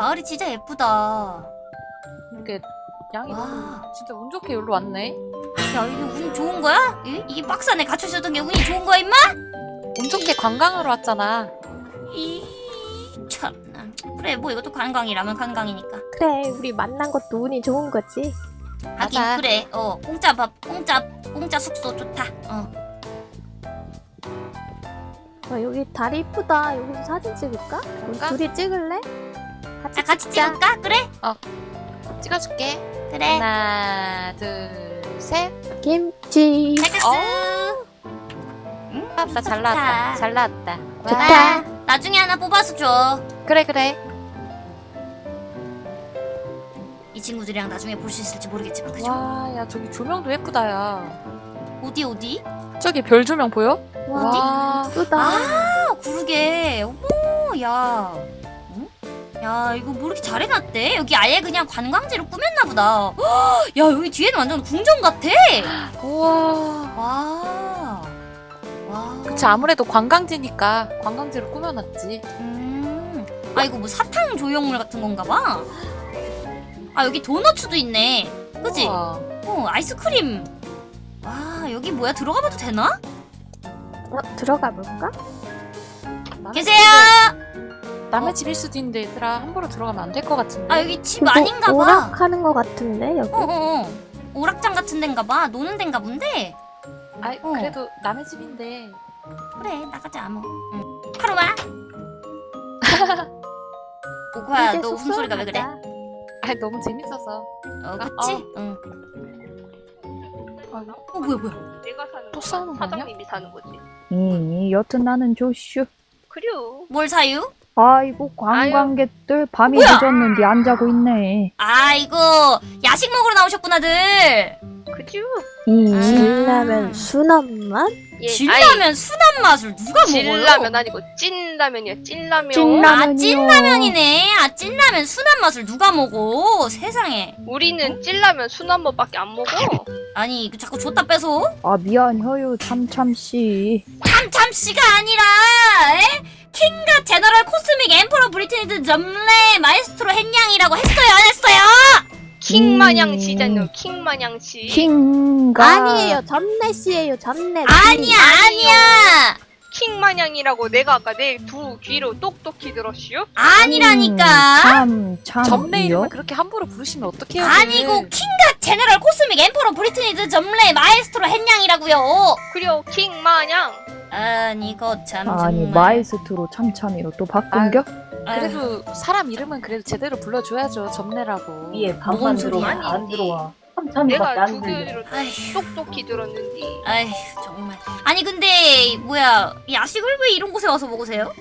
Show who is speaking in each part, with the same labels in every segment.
Speaker 1: 마을이 진짜 예쁘다.
Speaker 2: 이게 양이
Speaker 1: 와.
Speaker 2: 너무 진짜 운 좋게 여기로 왔네.
Speaker 1: 야 이게 운 좋은 거야? 이, 이게 박스 안에 갇혀 있었던 게 운이 좋은 거야 임마?
Speaker 2: 운 좋게 관광하러 왔잖아.
Speaker 1: 이 참나. 그래 뭐 이것도 관광이라면 관광이니까.
Speaker 3: 그래 우리 만난 것도 운이 좋은 거지
Speaker 1: 하긴
Speaker 2: 맞아.
Speaker 1: 그래. 어 공짜 밥, 공짜 공짜 숙소 좋다. 어.
Speaker 3: 어, 여기 다리 이쁘다 여기서 사진 찍을까? 둘이 찍을래? 같이,
Speaker 1: 자 같이
Speaker 3: 찍자.
Speaker 1: 찍을까? 그래?
Speaker 2: 찍어줄게.
Speaker 1: 그래.
Speaker 2: 하나, 둘, 셋.
Speaker 3: 김치
Speaker 1: 잘 갔어.
Speaker 2: 어.
Speaker 1: 응?
Speaker 2: 나왔다, 잘
Speaker 1: 좋다.
Speaker 2: 나왔다. 잘 나왔다. 와.
Speaker 3: 좋다.
Speaker 1: 나중에 하나 뽑아서 줘.
Speaker 2: 그래, 그래.
Speaker 1: 이 친구들이랑 나중에 볼 수 있을지 모르겠지만 그죠?
Speaker 2: 와, 야, 저기 조명도 예쁘다, 야.
Speaker 1: 어디 어디?
Speaker 2: 저기 별 조명 보여?
Speaker 3: 와
Speaker 2: 와.
Speaker 3: 이쁘다
Speaker 1: 아 구르게. 어머 야. 응? 야 이거 뭐 이렇게 잘 해놨대? 여기 아예 그냥 관광지로 꾸몄나 보다. 헉, 야 여기 뒤에는 완전 궁전 같아.
Speaker 2: 우와.
Speaker 1: 와. 와.
Speaker 2: 그치, 아무래도 관광지니까 관광지로 꾸며놨지.
Speaker 1: 음. 아 이거 뭐 사탕 조형물 같은 건가 봐. 아 여기 도너츠도 있네. 그지?
Speaker 2: 우와.
Speaker 1: 어 아이스크림. 와 여기 뭐야 들어가 봐도 되나?
Speaker 3: 어, 들어가 볼까?
Speaker 1: 계세요.
Speaker 2: 남의 집일 수도 있는데 얘들아 함부로 들어가면 안 될 것 같은데.
Speaker 1: 아 여기 집 아닌가 봐.
Speaker 3: 오락하는 거 같은데 여기
Speaker 1: 어어 어. 오락장 같은 데인가 봐. 노는 데인가 본데.
Speaker 2: 아이,
Speaker 1: 어.
Speaker 2: 그래도 남의 집인데.
Speaker 1: 그래 나가자 뭐. 응. 하루마. 오코야
Speaker 3: 이제
Speaker 1: 너 웃음소리가 왜 그래?
Speaker 2: 아이, 너무 재밌어서.
Speaker 1: 어 그치?
Speaker 2: 어.
Speaker 1: 응.
Speaker 2: 아,
Speaker 1: 어 뭐야 뭐야.
Speaker 4: 내가 사는
Speaker 2: 또
Speaker 4: 거야.
Speaker 2: 싸우는 거 아니야?
Speaker 4: 사장님이 사는 거지.
Speaker 5: 음, 여튼 나는 조슈.
Speaker 4: 그래요.
Speaker 1: 뭘 사유?
Speaker 5: 아이고 관광객들 밤이
Speaker 1: 뭐야?
Speaker 5: 늦었는데 안 자고 있네.
Speaker 1: 아 이거 야식 먹으러 나오셨구나들.
Speaker 4: 그죠?
Speaker 5: 이
Speaker 1: 아.
Speaker 3: 진라면 순한 맛?
Speaker 4: 예.
Speaker 1: 진라면 순한 맛을 누가 먹어요?
Speaker 4: 진라면 아니고 찐라면이야. 찐라면.
Speaker 5: 찐라-
Speaker 1: 아. 찐라면이네. 아 찐라면 순한 맛을 누가 먹어? 세상에.
Speaker 4: 우리는 찐라면 순한 맛밖에 안 먹어.
Speaker 1: 아니 이거 자꾸 줬다 빼서
Speaker 5: 아 미안해요 참참 씨.
Speaker 1: 참참 씨가 아니라 에? 킹과 제너럴 코스믹 엠퍼러 브리트니드 점레 마에스트로 햇냥이라고 했어요 안 했어요?
Speaker 4: 킹 마냥
Speaker 5: 음.
Speaker 4: 지잖요. 킹 마냥 지.
Speaker 5: 킹가
Speaker 3: 아니에요 씨예요 전내
Speaker 1: 아니야 아니야
Speaker 4: 킹 마냥이라고 내가 아까 내 두 귀로 똑똑히 들었슈?
Speaker 1: 아니라니까
Speaker 5: 참 참
Speaker 2: 점내
Speaker 5: 이요?
Speaker 2: 이름을 그렇게 함부로 부르시면 어떡해요?
Speaker 1: 아니고 킹과 제너럴 코스믹 엠퍼러 브리트니드 점레 마에스트로 햇냥이라고요
Speaker 4: 그래요. 킹 마냥.
Speaker 1: 아니 거참
Speaker 5: 아니 마에스트로 참참이로 또 바꾼겨?
Speaker 1: 아유,
Speaker 2: 그래도 사람 이름은 그래도 제대로 불러줘야죠. 점내라고.
Speaker 6: 위에
Speaker 1: 뭔
Speaker 6: 방만
Speaker 1: 소리야?
Speaker 6: 안 들어와.
Speaker 4: 내가
Speaker 6: 안
Speaker 4: 두. 귀로
Speaker 1: 아휴
Speaker 4: 똑똑히 들었는데.
Speaker 1: 아휴 정말 아니 근데 뭐야 야식을 왜 이런 곳에 와서 먹으세요?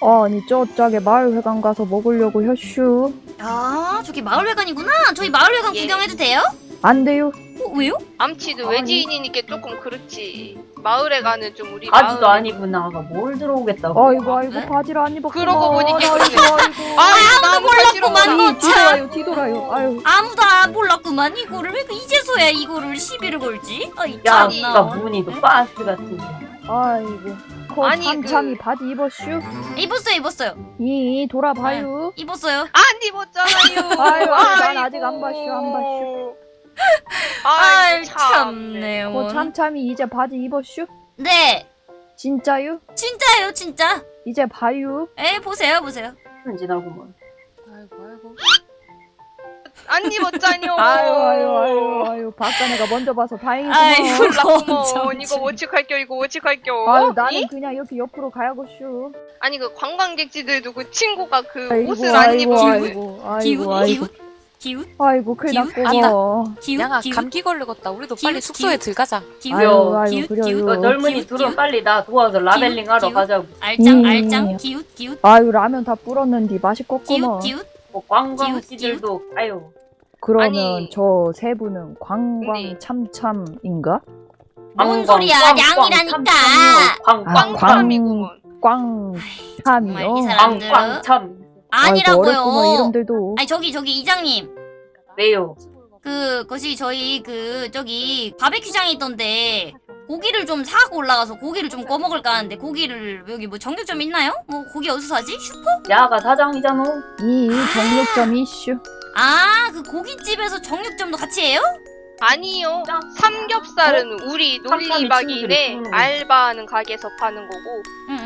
Speaker 5: 아니 저짝에 마을회관 가서 먹으려고 혀슈.
Speaker 1: 아 저기 마을회관이구나 저희 마을회관
Speaker 4: 예.
Speaker 1: 구경해도 돼요?
Speaker 5: 안 돼요?
Speaker 1: 어, 왜요?
Speaker 4: 암치도
Speaker 5: 아니.
Speaker 4: 외지인이니까 조금 그렇지. 마을에 가는 좀 우리
Speaker 6: 아지도
Speaker 4: 마을.
Speaker 6: 아니구나. 뭘 들어오겠다고.
Speaker 5: 아이고 아이고
Speaker 1: 네?
Speaker 5: 바지를 안 입었구나.
Speaker 4: 그러고 보니까
Speaker 5: 아이고. 아이고.
Speaker 4: 아유, 나무
Speaker 1: 몰랐구만, 너
Speaker 4: 가.
Speaker 1: 참.
Speaker 5: 뒤돌아요 뒤돌아요. 아유.
Speaker 1: 아무도 안 몰랐구만 이거를 왜 이제서야 이거를 시비를 걸지? 아이
Speaker 6: 야,
Speaker 1: 참나
Speaker 6: 문이 또 빠스 같은.
Speaker 5: 아이고. 코
Speaker 4: 아니,
Speaker 5: 참참이
Speaker 4: 그-
Speaker 5: 바지 입었슈?
Speaker 1: 입었어요 입었어요
Speaker 5: 이 돌아봐요.
Speaker 1: 입었어요
Speaker 4: 안 입었잖아요.
Speaker 5: 아유, 난 아직 안 봤슈, 안 봤슈.
Speaker 1: 아이
Speaker 4: 아이
Speaker 1: 참네
Speaker 5: 코 참참이 이제 바지 입었슈?
Speaker 1: 네
Speaker 5: 진짜요?
Speaker 1: 진짜요 진짜
Speaker 5: 이제 봐요.
Speaker 1: 에 보세요 보세요
Speaker 6: 지나고만.
Speaker 2: 아이고 아이고.
Speaker 4: 안 입었잖요.
Speaker 5: 아유 아유 아유 아유 박사네가 먼저 봐서 다행이구먼.
Speaker 1: 아이고.
Speaker 4: 몰랐구먼. 이거 워치할겨 이거 워치할겨.
Speaker 5: 아유 나는
Speaker 4: 이?
Speaker 5: 그냥 이렇게 옆으로 가야겠슈.
Speaker 4: 아니 그 관광객지들도 그 친구가 그
Speaker 5: 아이고
Speaker 4: 옷을 안
Speaker 5: 아이고 아이고
Speaker 1: 기웃
Speaker 5: 아이고
Speaker 1: 기웃 기웃
Speaker 5: 아이고 큰일
Speaker 1: 기웃?
Speaker 5: 났고.
Speaker 1: 기웃
Speaker 2: 양아
Speaker 1: 기웃
Speaker 2: 감기 걸리겠다. 우리도 빨리
Speaker 1: 기웃,
Speaker 2: 숙소에
Speaker 1: 기웃.
Speaker 2: 들어가자.
Speaker 1: 기웃
Speaker 5: 아유 아유
Speaker 1: 기웃,
Speaker 5: 그래요.
Speaker 1: 기웃.
Speaker 6: 너 젊은이
Speaker 1: 기웃,
Speaker 6: 둘은
Speaker 1: 기웃.
Speaker 6: 빨리 나 도와서 라벨링 하러
Speaker 1: 기웃.
Speaker 6: 가자고.
Speaker 1: 알짱
Speaker 5: 음.
Speaker 1: 알짱 기웃 기웃
Speaker 5: 아유 라면 다 불었는데 맛있겠구먼.
Speaker 1: 기웃 기웃
Speaker 6: 뭐 관광지들도 아유.
Speaker 5: 그러면
Speaker 4: 아니.
Speaker 5: 저 세 분은 관광
Speaker 4: 네.
Speaker 5: 참참인가?
Speaker 1: 뭔
Speaker 6: 관광,
Speaker 1: 소리야.
Speaker 6: 꽝, 참참이요.
Speaker 5: 아,
Speaker 6: 광광
Speaker 4: 꽝꽝이구먼.
Speaker 5: 꽝
Speaker 1: 정말 이
Speaker 5: 참이요.
Speaker 1: 사람-
Speaker 6: 광광 참.
Speaker 5: 아이고, 어렵구먼
Speaker 1: 아니라고요
Speaker 5: 이름들도.
Speaker 1: 아니 저기 저기 이장님
Speaker 6: 왜요?
Speaker 1: 그 것이 저희 그 저기 바베큐장에 있던데 고기를 좀 사고 올라가서 고기를 좀 꺼먹을까 하는데 고기를 여기 뭐 정육점 있나요? 뭐 고기 어디서 사지? 슈퍼?
Speaker 6: 야가 사장이잖아.
Speaker 5: 이 정육점 이슈.
Speaker 1: 아 그 고깃집에서 정육점도 같이 해요?
Speaker 4: 아니요. 삼겹살은 우리
Speaker 6: 삼삼이
Speaker 4: 놀이박이네. 알바하는 가게에서 파는 거고.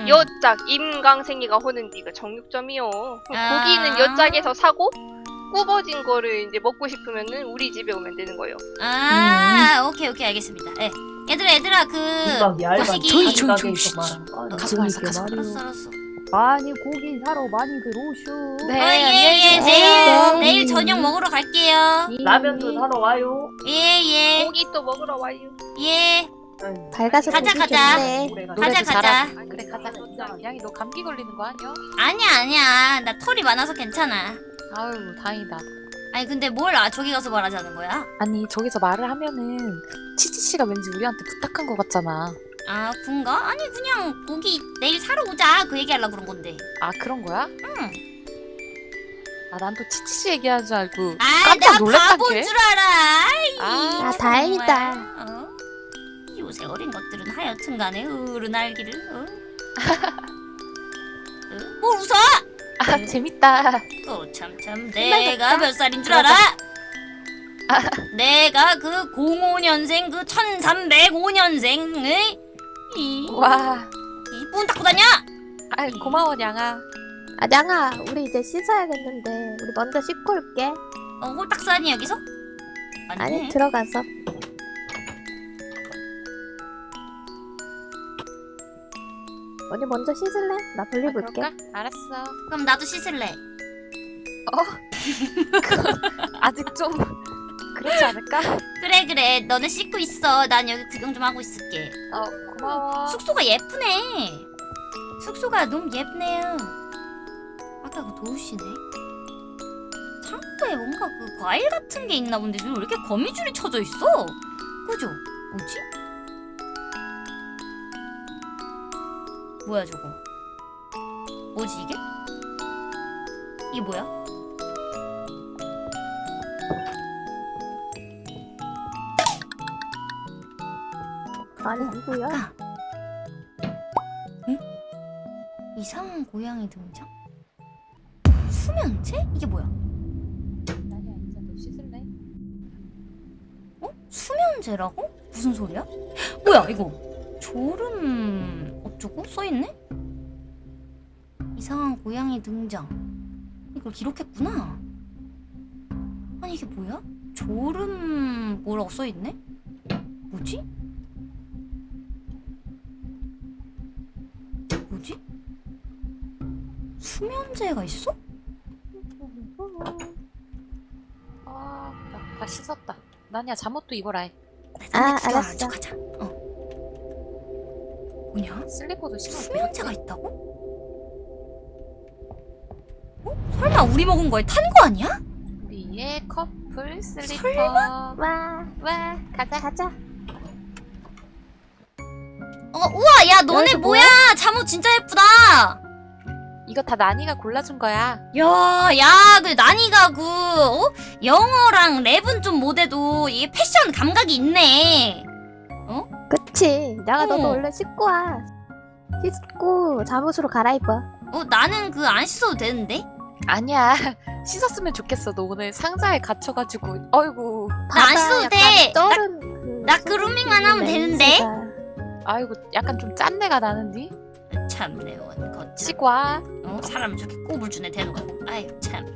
Speaker 4: 여짝 임강생이가 호는 디가 정육점이요.
Speaker 1: 아.
Speaker 4: 고기는 여짝에서 사고 구워진 거를 이제 먹고 싶으면은 우리 집에 오면 되는 거예요.
Speaker 1: 아 오케이 오케이 알겠습니다. 예. 얘들아 얘들아 그. 거시기.
Speaker 6: 아니야?
Speaker 2: 가서 가서
Speaker 5: 말이요.
Speaker 1: 알았어 알았어.
Speaker 5: 많이 고기 사러 많이 들어오슈.
Speaker 2: 네.
Speaker 1: 어, 예예
Speaker 2: 안녕히
Speaker 1: 내일
Speaker 5: 계세요.
Speaker 1: 내일 저녁 먹으러 갈게요.
Speaker 5: 이-
Speaker 6: 라면도 사러 와요.
Speaker 1: 예 예
Speaker 4: 고기 또 먹으러 와요.
Speaker 1: 예.
Speaker 3: 밝아서
Speaker 1: 가자, 가자.
Speaker 6: 가.
Speaker 1: 가자, 가자.
Speaker 2: 그래 가자. 양이 너 감기 걸리는 거 아니야?
Speaker 1: 아니야 아니야 나 털이 많아서 괜찮아.
Speaker 2: 아유 다행이다.
Speaker 1: 아니 근데 뭘 아, 저기 가서 말하자는 거야?
Speaker 2: 아니 저기서 말을 하면은 치치 씨가 왠지 우리한테 부탁한 것 같잖아.
Speaker 1: 아 군가? 아니 그냥 고기 내일 사러 오자 그 얘기하려고 그런 건데.
Speaker 2: 아 그런 거야?
Speaker 1: 응.
Speaker 2: 아 난 또 치치 씨 얘기하는 줄 알고
Speaker 1: 아,
Speaker 2: 깜짝
Speaker 1: 나
Speaker 2: 놀랐단 게.
Speaker 1: 줄 알아. 아이,
Speaker 2: 아,
Speaker 3: 아, 다행이다.
Speaker 1: 어? 요새 어린 것들은 하여튼간에 어른 알기를. 어? 어? 뭘 웃어?
Speaker 2: 아 재밌다.
Speaker 1: 또 참참 내가. 몇 살인 줄 알아? 내가 그 05년생 그 1305년생의 이,
Speaker 2: 와.
Speaker 1: 이문 닫고 다녀?
Speaker 2: 아 고마워 양아.
Speaker 3: 아, 냥아, 우리 이제 씻어야겠는데. 우리 먼저 씻고 올게.
Speaker 1: 어 홀딱사니 여기서?
Speaker 3: 아니,
Speaker 1: 아니네.
Speaker 3: 들어가서. 언니 먼저 씻을래? 나 볼일
Speaker 2: 아,
Speaker 3: 볼게.
Speaker 2: 그럴까? 알았어.
Speaker 1: 그럼 나도 씻을래.
Speaker 2: 아직 좀 그렇지 않을까?
Speaker 1: 그래 그래 너네 씻고 있어. 난 여기 구경 좀 하고 있을게.
Speaker 2: 어 고마워.
Speaker 1: 숙소가 예쁘네. 숙소가 너무 예쁘네요. 아까 그 도우씨네. 창고에 뭔가 그 과일 같은 게 있나 본데 왜 이렇게 거미줄이 쳐져 있어? 그죠? 뭐지? 뭐야 저거? 뭐지 이게? 이게 뭐야?
Speaker 3: 아니, 누구야?
Speaker 1: 응? 이상한 고양이 등장? 수면제? 이게 뭐야? 어? 수면제라고? 무슨 소리야? 뭐야 이거 졸음 어쩌고 써있네? 이상한 고양이 등장 이걸 기록했구나 아니 이게 뭐야? 졸음 뭐라고 써있네? 뭐지? 뭐지? 수면제가 있어?
Speaker 2: 아, 나다 씻었다. 나니야 잠옷도 입어라 해.
Speaker 3: 아, 알았어.
Speaker 1: 가자 어 뭐냐?
Speaker 2: 슬리퍼도 신어.
Speaker 1: 수면제가 있다고? 어? 설마 우리 먹은 거에 탄 거 아니야?
Speaker 2: 우리의 커플 슬리퍼.
Speaker 1: 설마?
Speaker 3: 와,
Speaker 2: 와,
Speaker 3: 가자, 가자.
Speaker 1: 어 우와 야 너네
Speaker 3: 이거
Speaker 1: 뭐야 잠옷 진짜 예쁘다
Speaker 2: 이거 다 나니가 골라준 거야.
Speaker 1: 야 야 그 나니가 그 어? 영어랑 랩은 좀 못해도 이게 패션 감각이 있네
Speaker 3: 그치. 냥아, 너도
Speaker 1: 어.
Speaker 3: 얼른 씻고 와. 씻고 잠옷으로 갈아입어.
Speaker 1: 어 나는 그 안 씻어도 되는데
Speaker 2: 아니야. 씻었으면 좋겠어. 너 오늘 상자에 갇혀가지고. 어이구.
Speaker 1: 나 안 씻어도
Speaker 3: 약간
Speaker 1: 돼.
Speaker 3: 쩔은
Speaker 1: 그나 그루밍만 하면 되는데
Speaker 3: 냄새가.
Speaker 2: 아이고, 약간 좀 짠내가 나는디?
Speaker 1: 참네 원 거참
Speaker 2: 씻고 와.
Speaker 1: 어 사람 저렇게 꼽을 주네 대놓고 아유 참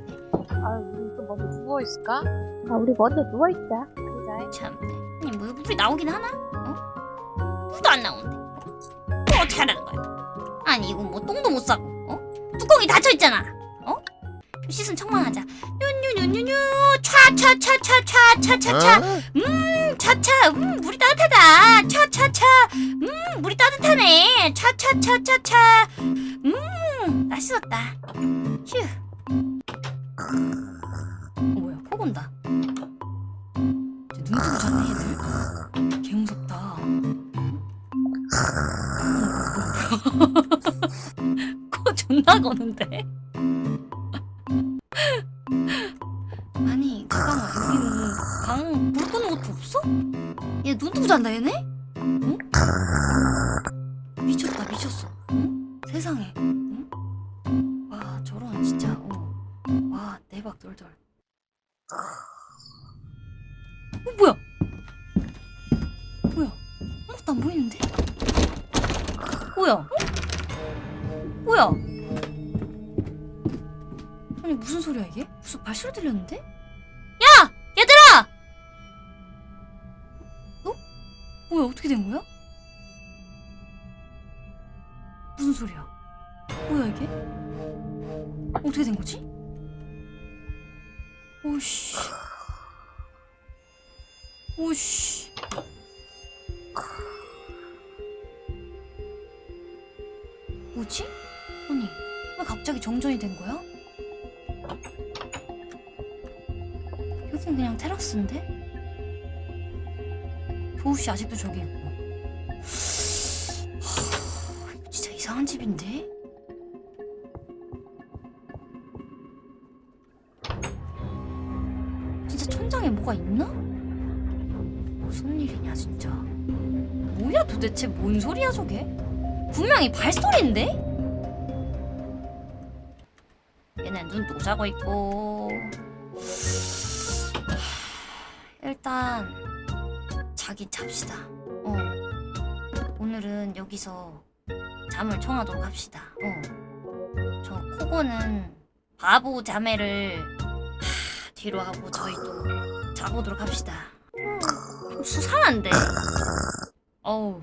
Speaker 2: 아유, 우리 좀 먼저 누워있을까?
Speaker 3: 아, 우리 먼저 누워있자.
Speaker 2: 그자.
Speaker 1: 참네. 아니 뭐 물이 나오긴 하나? 어? 물도 안 나오는데. 뭐 어떻게 하라는 거야? 아니 이거 뭐 똥도 못 싸고, 어? 뚜껑이 닫혀 있잖아. 어? 씻은 척만 하자. 뉴뉴뉴뉴뉴 차차차차차차차차. 음 차차. 음 물이 따뜻하다. 차차차. 음 물이 따뜻하네. 차차차차차. 음나 씻었다. 휴. 어, 뭐야 코 본다. 눈 뜨고 잤네 얘들 코 존나 거는데 아니 잠깐만 여기는 방 불 끄는 것도 없어? 얘눈 뜨고 잔다 얘네? 응? 미쳤다 미쳤어 응? 세상에 응? 와 저런 진짜 어. 와 대박 돌돌 아니 무슨 소리야 이게? 무슨 발소리 들렸는데? 야! 얘들아! 어? 뭐야 어떻게 된 거야? 무슨 소리야? 뭐야 이게? 어떻게 된 거지? 오씨. 오씨. 뭐지? 아니 왜 갑자기 정전이 된 거야? 여긴 그냥 테라스인데? 도우씨 아직도 저기 있고 하, 진짜 이상한 집인데? 진짜 천장에 뭐가 있나? 무슨 일이냐 진짜 뭐야 도대체 뭔 소리야 저게? 분명히 발소리인데? 얘는 눈 자고 있고 하, 일단 자기 잡시다. 어. 오늘은 여기서 잠을 청하도록 합시다. 어 저 코고는 바보 자매를 하, 뒤로 하고 저희도 자보도록 합시다. 어, 수상한데. 어우.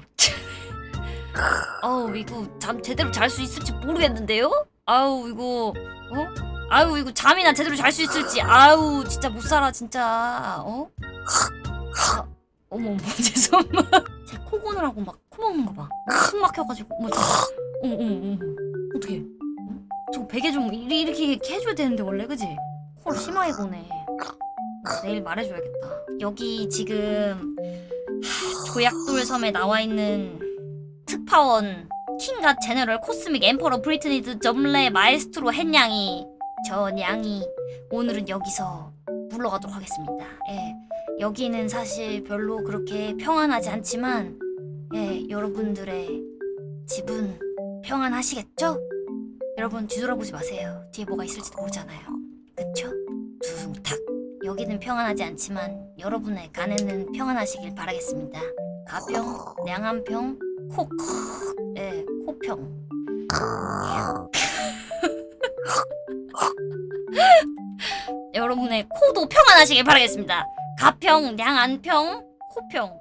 Speaker 1: 어우 이거 잠 제대로 잘 수 있을지 모르겠는데요? 아우 이거 어? 아유 이거 잠이나 제대로 잘 수 있을지. 아우 진짜 못 살아 진짜. 어? 아, 어머 어머 죄송합니다. 제코 고느라고 막 코 먹는 거봐숨 막혀가지고 어머 저 어머 어머 어머 어떡해. 어? 저 베개 좀 이렇게, 해줘야 되는데 원래 그지? 코를 심하게 고네. 내일 말해줘야겠다. 여기 지금 하, 조약돌 섬에 나와 있는 특파원 킹갓 제너럴 코스믹 엠퍼러 브리트니드 점레 마에스트로 헨양이 전양이 오늘은 여기서 물러가도록 하겠습니다. 예, 여기는 사실 별로 그렇게 평안하지 않지만 예, 여러분들의 집은 평안하시겠죠? 여러분 뒤돌아보지 마세요. 뒤에 뭐가 있을지도 모르잖아요. 그쵸? 둥탁 여기는 평안하지 않지만 여러분의 간에는 평안하시길 바라겠습니다. 가평, 량한평, 코, 예, 코평. 여러분의 코도 평안하시길 바라겠습니다. 가평, 량안평, 코평.